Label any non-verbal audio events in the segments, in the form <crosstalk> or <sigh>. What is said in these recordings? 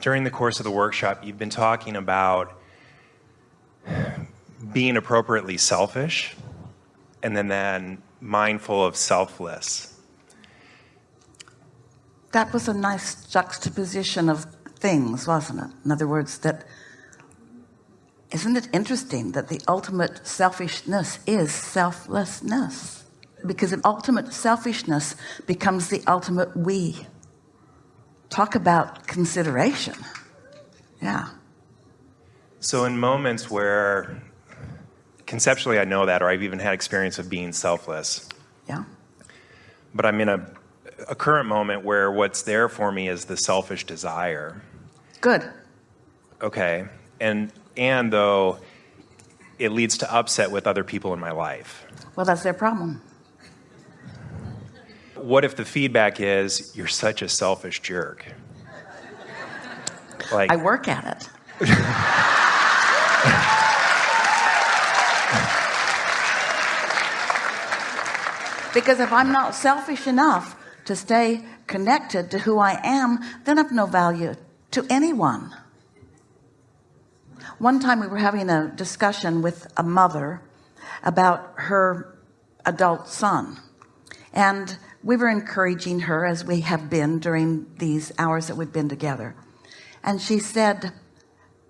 during the course of the workshop, you've been talking about being appropriately selfish and then, then mindful of selfless. That was a nice juxtaposition of things, wasn't it? In other words, that isn't it interesting that the ultimate selfishness is selflessness because the ultimate selfishness becomes the ultimate we talk about consideration. Yeah. So in moments where conceptually I know that or I've even had experience of being selfless. Yeah. But I'm in a, a current moment where what's there for me is the selfish desire. Good. Okay. And and though it leads to upset with other people in my life. Well that's their problem what if the feedback is you're such a selfish jerk. Like I work at it. Because if I'm not selfish enough to stay connected to who I am then I've no value to anyone. One time we were having a discussion with a mother about her adult son. And we were encouraging her as we have been during these hours that we've been together. And she said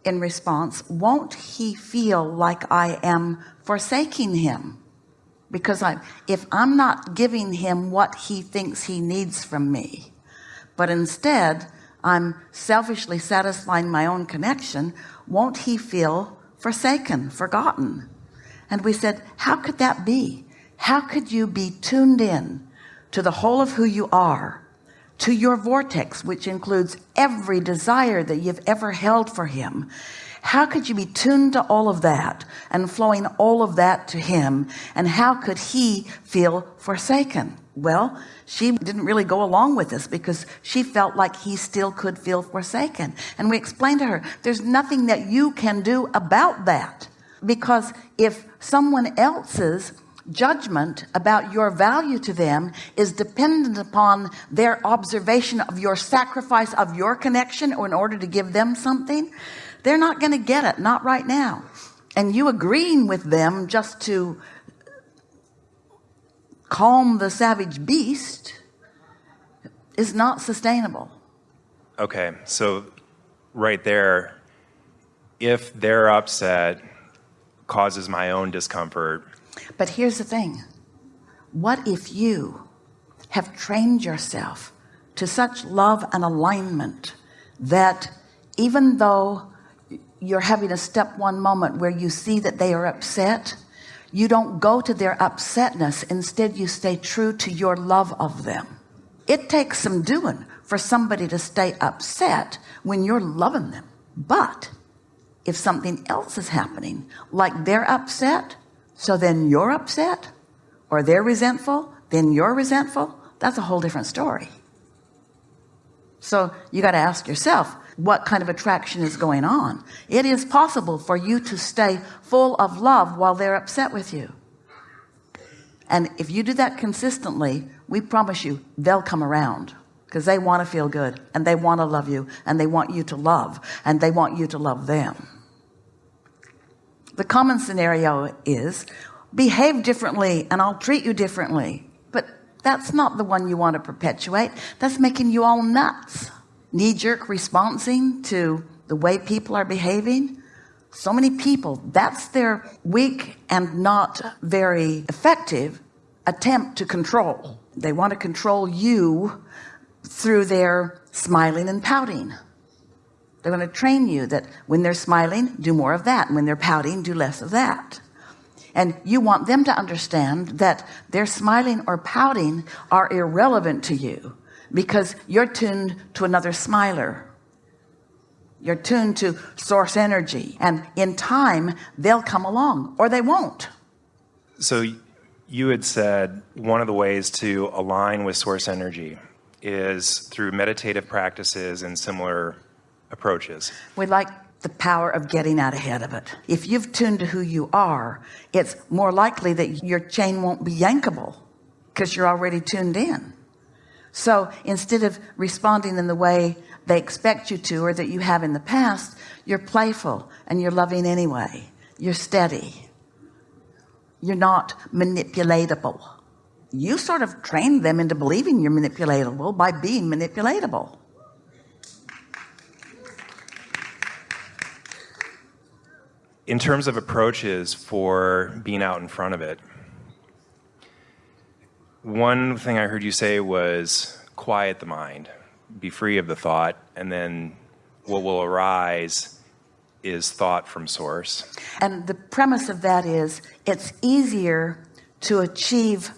in response won't he feel like I am forsaking him? Because I if I'm not giving him what he thinks he needs from me but instead I'm selfishly satisfying my own connection won't he feel forsaken forgotten? And we said how could that be? How could you be tuned in to the whole of who you are to your vortex which includes every desire that you've ever held for him. How could you be tuned to all of that and flowing all of that to him? And how could he feel forsaken? Well she didn't really go along with this because she felt like he still could feel forsaken. And we explained to her there's nothing that you can do about that. Because if someone else's judgment about your value to them is dependent upon their observation of your sacrifice of your connection or in order to give them something. They're not going to get it not right now. And you agreeing with them just to calm the savage beast is not sustainable. Okay so right there if they're upset causes my own discomfort but here's the thing. What if you have trained yourself to such love and alignment that even though you're having a step one moment where you see that they are upset you don't go to their upsetness. Instead you stay true to your love of them. It takes some doing for somebody to stay upset when you're loving them. But if something else is happening like they're upset so then you're upset or they're resentful then you're resentful. That's a whole different story. So you got to ask yourself what kind of attraction is going on? It is possible for you to stay full of love while they're upset with you. And if you do that consistently we promise you they'll come around because they want to feel good and they want to love you and they want you to love and they want you to love them the common scenario is behave differently and I'll treat you differently. But that's not the one you want to perpetuate. That's making you all nuts. Knee-jerk responding to the way people are behaving. So many people that's their weak and not very effective attempt to control. They want to control you through their smiling and pouting they're going to train you that when they're smiling do more of that. And when they're pouting do less of that. And you want them to understand that their smiling or pouting are irrelevant to you because you're tuned to another smiler. You're tuned to source energy and in time they'll come along or they won't. So you had said one of the ways to align with source energy is through meditative practices and similar approaches. We like the power of getting out ahead of it. If you've tuned to who you are it's more likely that your chain won't be yankable because you're already tuned in. So instead of responding in the way they expect you to or that you have in the past you're playful and you're loving anyway. You're steady. You're not manipulatable. You sort of trained them into believing you're manipulatable by being manipulatable in terms of approaches for being out in front of it one thing I heard you say was quiet the mind be free of the thought and then what will arise is thought from source. And the premise of that is it's easier to achieve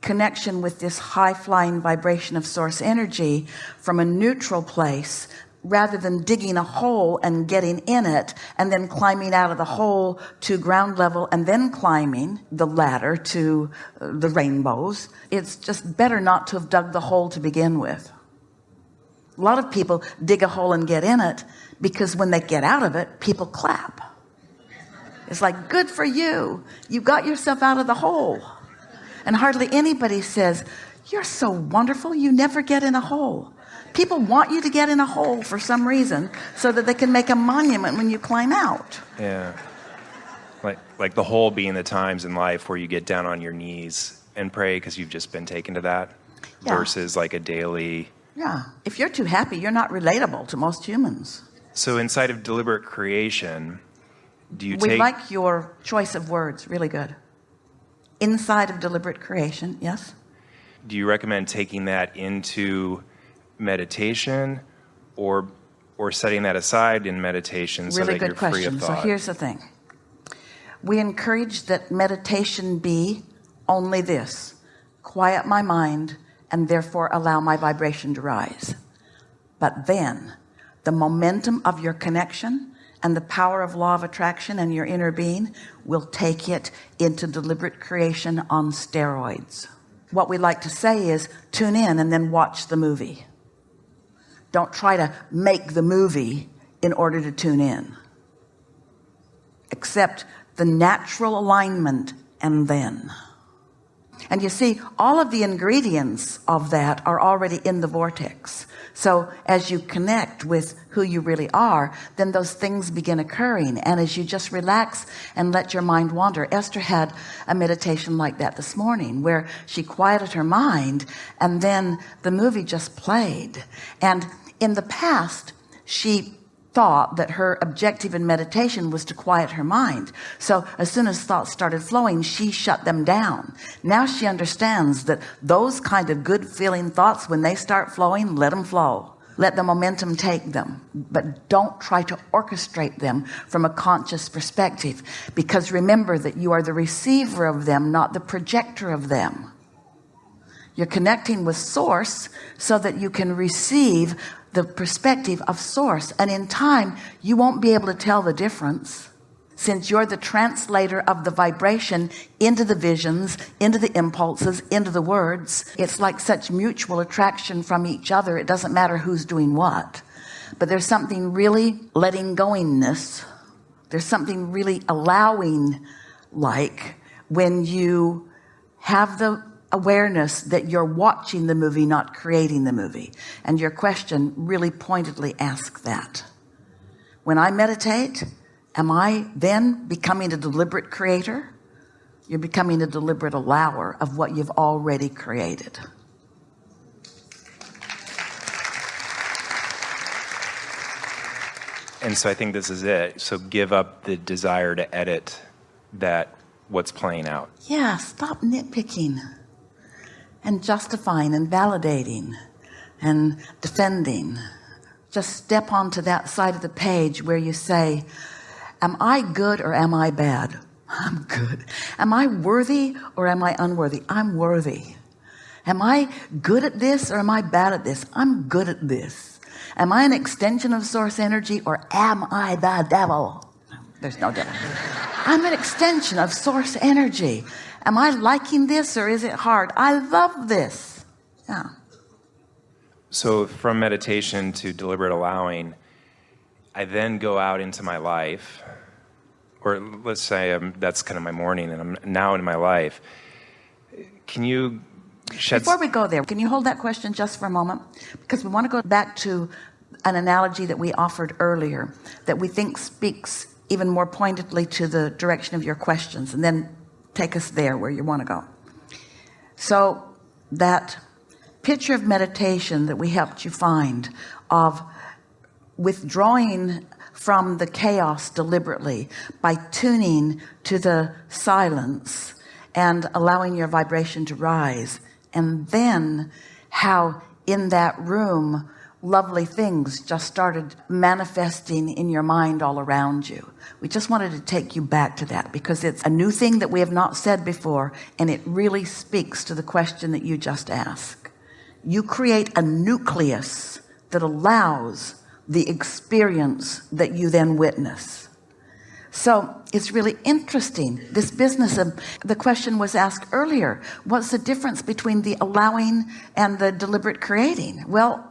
connection with this high-flying vibration of source energy from a neutral place rather than digging a hole and getting in it and then climbing out of the hole to ground level and then climbing the ladder to uh, the rainbows it's just better not to have dug the hole to begin with. A lot of people dig a hole and get in it because when they get out of it people clap. It's like good for you. You got yourself out of the hole. And hardly anybody says you're so wonderful. You never get in a hole people want you to get in a hole for some reason so that they can make a monument when you climb out. Yeah. Like like the hole being the times in life where you get down on your knees and pray because you've just been taken to that yeah. versus like a daily yeah. If you're too happy you're not relatable to most humans. So inside of deliberate creation do you we take like your choice of words really good. Inside of deliberate creation yes. Do you recommend taking that into meditation or or setting that aside in meditation really so that good you're question free of thought? so here's the thing. We encourage that meditation be only this. Quiet my mind and therefore allow my vibration to rise. But then the momentum of your connection and the power of law of attraction and your inner being will take it into deliberate creation on steroids. What we like to say is tune in and then watch the movie don't try to make the movie in order to tune in. Accept the natural alignment and then and you see all of the ingredients of that are already in the vortex. So as you connect with who you really are then those things begin occurring. And as you just relax and let your mind wander Esther had a meditation like that this morning where she quieted her mind and then the movie just played. And in the past she thought that her objective in meditation was to quiet her mind. So as soon as thoughts started flowing she shut them down. Now she understands that those kind of good feeling thoughts when they start flowing let them flow. Let the momentum take them. But don't try to orchestrate them from a conscious perspective. Because remember that you are the receiver of them not the projector of them. You're connecting with source so that you can receive the perspective of source and in time you won't be able to tell the difference since you're the translator of the vibration into the visions into the impulses into the words. It's like such mutual attraction from each other. It doesn't matter who's doing what. But there's something really letting goingness. There's something really allowing like when you have the awareness that you're watching the movie not creating the movie. And your question really pointedly asks that. When I meditate am I then becoming a deliberate creator? You're becoming a deliberate allower of what you've already created. And so I think this is it. So give up the desire to edit that what's playing out. Yeah stop nitpicking and justifying and validating and defending. Just step onto that side of the page where you say am I good or am I bad? <laughs> I'm good. Am I worthy or am I unworthy? I'm worthy. Am I good at this or am I bad at this? I'm good at this. Am I an extension of source energy or am I the devil? There's no devil. <laughs> I'm an extension of source energy am I liking this or is it hard? I love this. Yeah. So from meditation to deliberate allowing I then go out into my life or let's say I'm, that's kind of my morning and I'm now in my life. Can you before we go there can you hold that question just for a moment? Because we want to go back to an analogy that we offered earlier that we think speaks even more pointedly to the direction of your questions. And then take us there where you want to go. So that picture of meditation that we helped you find of withdrawing from the chaos deliberately by tuning to the silence and allowing your vibration to rise and then how in that room lovely things just started manifesting in your mind all around you. We just wanted to take you back to that because it's a new thing that we have not said before and it really speaks to the question that you just asked. You create a nucleus that allows the experience that you then witness. So it's really interesting this business of the question was asked earlier what's the difference between the allowing and the deliberate creating? Well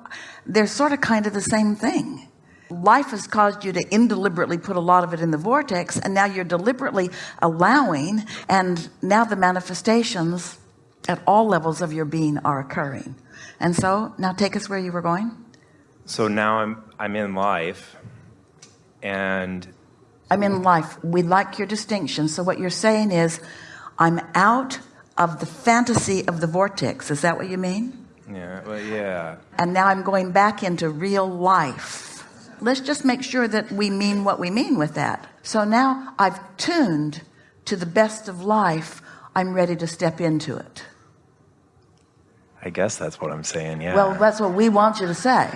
they're sort of kind of the same thing. Life has caused you to indeliberately put a lot of it in the vortex and now you're deliberately allowing and now the manifestations at all levels of your being are occurring. And so now take us where you were going. So now I'm I'm in life, and I'm in life. We like your distinction. So what you're saying is I'm out of the fantasy of the vortex. Is that what you mean yeah, well, yeah. and now I'm going back into real life let's just make sure that we mean what we mean with that so now I've tuned to the best of life I'm ready to step into it I guess that's what I'm saying. Yeah. well that's what we want you to say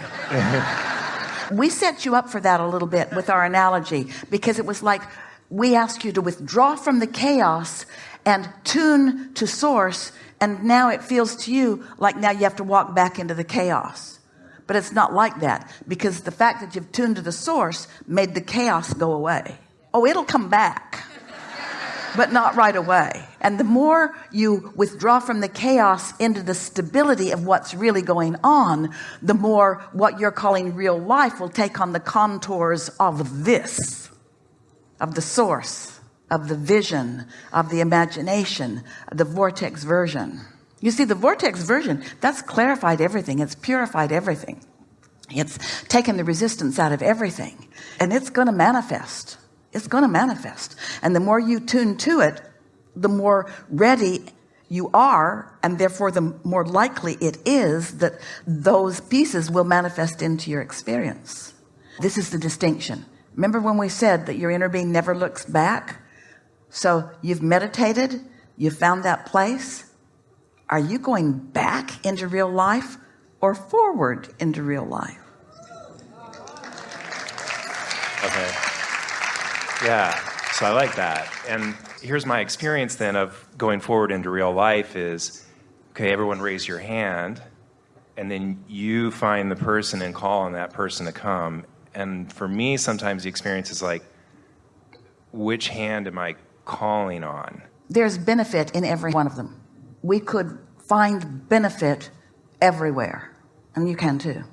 <laughs> we set you up for that a little bit with our analogy because it was like we ask you to withdraw from the chaos and tune to source and now it feels to you like now you have to walk back into the chaos. But it's not like that because the fact that you've tuned to the source made the chaos go away. Oh it'll come back <laughs> but not right away. And the more you withdraw from the chaos into the stability of what's really going on the more what you're calling real life will take on the contours of this of the source of the vision of the imagination the vortex version. You see the vortex version that's clarified everything. It's purified everything. It's taken the resistance out of everything. And it's going to manifest. It's going to manifest. And the more you tune to it the more ready you are and therefore the more likely it is that those pieces will manifest into your experience. This is the distinction. Remember when we said that your inner being never looks back so you've meditated you found that place are you going back into real life or forward into real life Okay. Yeah. So I like that. And here's my experience then of going forward into real life is okay, everyone raise your hand and then you find the person and call on that person to come. And for me sometimes the experience is like which hand am I calling on? there's benefit in every one of them we could find benefit everywhere and you can too